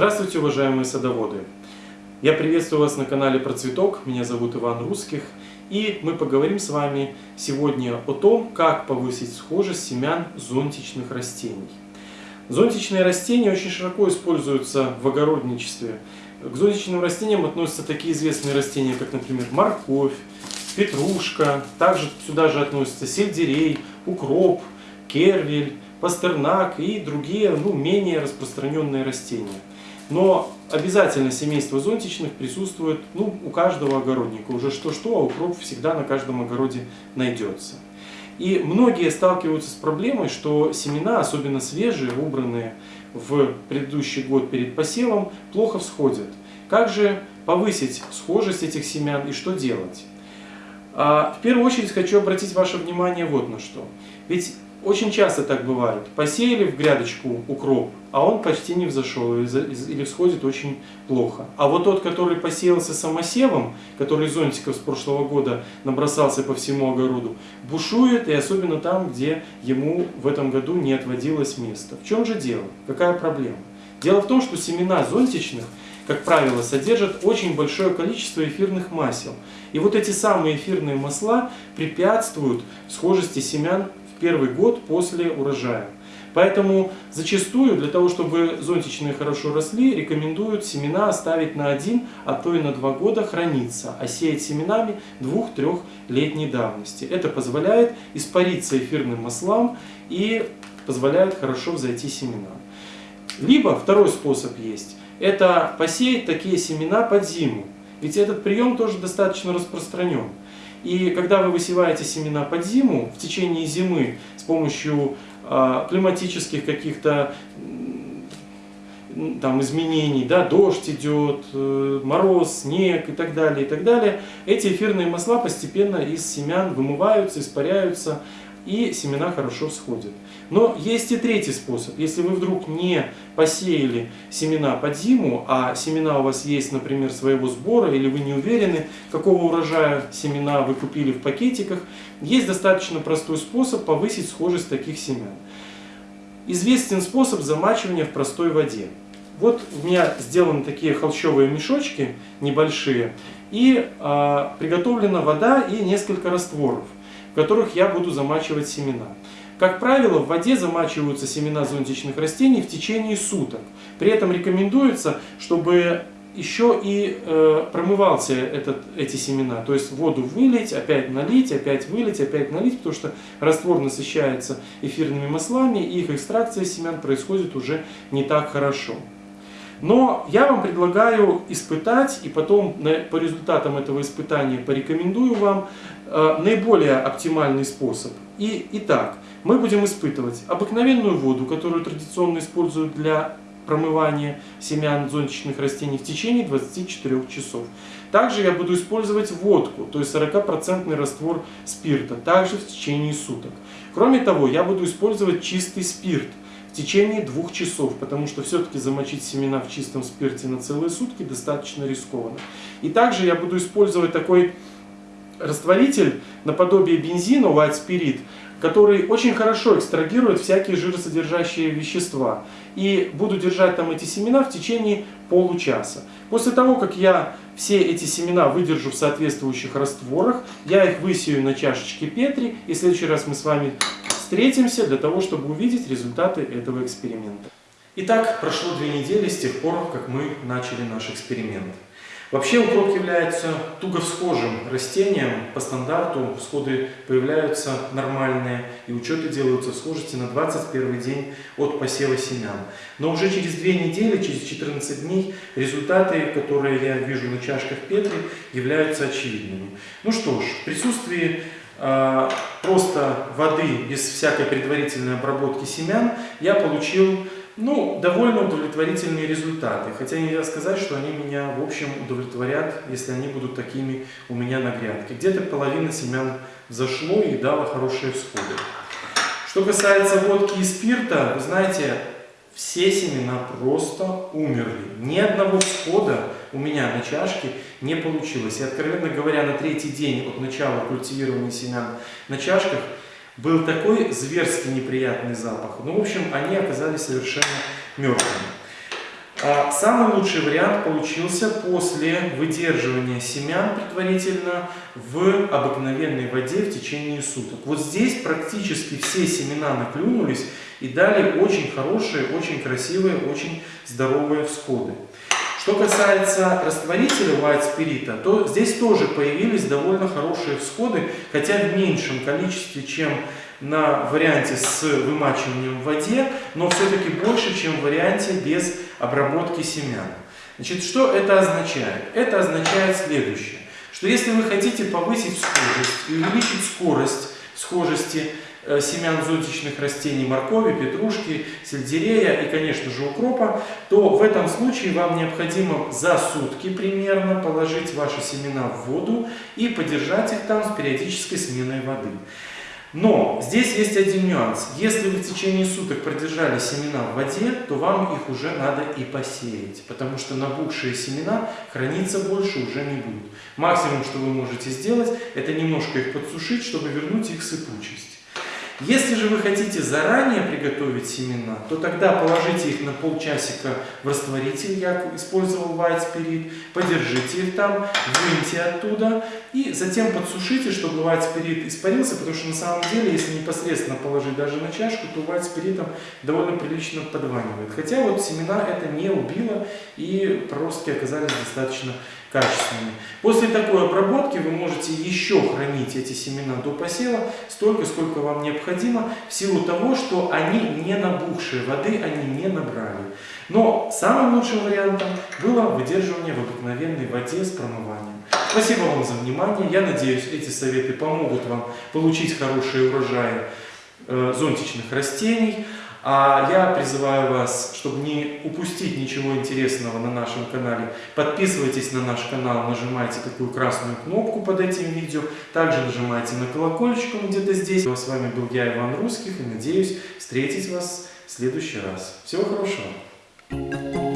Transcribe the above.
Здравствуйте, уважаемые садоводы! Я приветствую вас на канале Процветок, меня зовут Иван Русских, и мы поговорим с вами сегодня о том, как повысить схожесть семян зонтичных растений. Зонтичные растения очень широко используются в огородничестве. К зонтичным растениям относятся такие известные растения, как, например, морковь, петрушка, также сюда же относятся сельдерей, укроп, кервель, пастернак и другие, ну, менее распространенные растения. Но обязательно семейство зонтичных присутствует ну, у каждого огородника. Уже что-что, а укроп всегда на каждом огороде найдется. И многие сталкиваются с проблемой, что семена, особенно свежие, убранные в предыдущий год перед посевом, плохо всходят. Как же повысить схожесть этих семян и что делать? А, в первую очередь хочу обратить ваше внимание вот на что. Ведь очень часто так бывает. Посеяли в грядочку укроп, а он почти не взошел или всходит очень плохо. А вот тот, который посеялся самосевом, который зонтиков с прошлого года набросался по всему огороду, бушует и особенно там, где ему в этом году не отводилось место. В чем же дело? Какая проблема? Дело в том, что семена зонтичных, как правило, содержат очень большое количество эфирных масел. И вот эти самые эфирные масла препятствуют схожести семян первый год после урожая. Поэтому зачастую для того, чтобы зонтичные хорошо росли, рекомендуют семена оставить на один, а то и на два года храниться, а сеять семенами двух-трехлетней давности. Это позволяет испариться эфирным маслам и позволяет хорошо взойти семена. Либо второй способ есть, это посеять такие семена под зиму. Ведь этот прием тоже достаточно распространен. И когда вы высеваете семена под зиму, в течение зимы с помощью э, климатических каких-то там изменений, да, дождь идет, э, мороз, снег и так далее, и так далее, эти эфирные масла постепенно из семян вымываются, испаряются, и семена хорошо всходят. Но есть и третий способ. Если вы вдруг не посеяли семена под зиму, а семена у вас есть, например, своего сбора, или вы не уверены, какого урожая семена вы купили в пакетиках, есть достаточно простой способ повысить схожесть таких семян. Известен способ замачивания в простой воде. Вот у меня сделаны такие холщовые мешочки небольшие, и э, приготовлена вода и несколько растворов в которых я буду замачивать семена. Как правило, в воде замачиваются семена зонтичных растений в течение суток. При этом рекомендуется, чтобы еще и э, промывался этот, эти семена. То есть воду вылить, опять налить, опять вылить, опять налить, потому что раствор насыщается эфирными маслами, и их экстракция семян происходит уже не так хорошо. Но я вам предлагаю испытать, и потом по результатам этого испытания порекомендую вам э, наиболее оптимальный способ. И, итак, мы будем испытывать обыкновенную воду, которую традиционно используют для промывания семян зонтичных растений в течение 24 часов. Также я буду использовать водку, то есть 40% раствор спирта, также в течение суток. Кроме того, я буду использовать чистый спирт в течение двух часов, потому что все-таки замочить семена в чистом спирте на целые сутки достаточно рискованно. И также я буду использовать такой растворитель наподобие бензина, white spirit, который очень хорошо экстрагирует всякие жиросодержащие вещества. И буду держать там эти семена в течение получаса. После того, как я все эти семена выдержу в соответствующих растворах, я их высею на чашечке Петри, и в следующий раз мы с вами встретимся для того, чтобы увидеть результаты этого эксперимента. Итак, прошло две недели с тех пор, как мы начали наш эксперимент. Вообще укроп является туго всхожим растением. По стандарту всходы появляются нормальные и учеты делаются схожести на 21 день от посева семян. Но уже через две недели, через 14 дней, результаты, которые я вижу на чашках Петри, являются очевидными. Ну что ж, в присутствии Э, просто воды, без всякой предварительной обработки семян, я получил ну, довольно удовлетворительные результаты. Хотя нельзя сказать, что они меня, в общем, удовлетворят, если они будут такими у меня на грядке. Где-то половина семян зашло и дала хорошие всходы. Что касается водки и спирта, вы знаете, все семена просто умерли. Ни одного всхода у меня на чашке не получилось. И, откровенно говоря, на третий день от начала культивирования семян на чашках был такой зверски неприятный запах. Ну, в общем, они оказались совершенно мертвыми. А самый лучший вариант получился после выдерживания семян предварительно в обыкновенной воде в течение суток. Вот здесь практически все семена наклюнулись и дали очень хорошие, очень красивые, очень здоровые всходы. Что касается растворителя white спирита, то здесь тоже появились довольно хорошие всходы, хотя в меньшем количестве, чем на варианте с вымачиванием в воде, но все-таки больше, чем в варианте без обработки семян. Значит, что это означает? Это означает следующее, что если вы хотите повысить схожесть и увеличить скорость схожести семян зонтичных растений моркови, петрушки, сельдерея и, конечно же, укропа, то в этом случае вам необходимо за сутки примерно положить ваши семена в воду и подержать их там с периодической сменой воды. Но здесь есть один нюанс. Если вы в течение суток продержали семена в воде, то вам их уже надо и посеять, потому что набухшие семена храниться больше уже не будут. Максимум, что вы можете сделать, это немножко их подсушить, чтобы вернуть их сыпучесть. Если же вы хотите заранее приготовить семена, то тогда положите их на полчасика в растворитель, я использовал white spirit, подержите их там, выньте оттуда и затем подсушите, чтобы spirit испарился, потому что на самом деле, если непосредственно положить даже на чашку, то spirit довольно прилично подванивает. Хотя вот семена это не убило и проростки оказались достаточно качественными. После такой обработки вы можете еще хранить эти семена до посева столько, сколько вам необходимо, в силу того, что они не набухшие, воды они не набрали. Но самым лучшим вариантом было выдерживание в обыкновенной воде с промыванием. Спасибо вам за внимание. Я надеюсь, эти советы помогут вам получить хорошие урожаи э, зонтичных растений. А я призываю вас, чтобы не упустить ничего интересного на нашем канале, подписывайтесь на наш канал, нажимайте такую красную кнопку под этим видео, также нажимайте на колокольчик, где-то здесь. С вами был я, Иван Русских, и надеюсь встретить вас в следующий раз. Всего хорошего!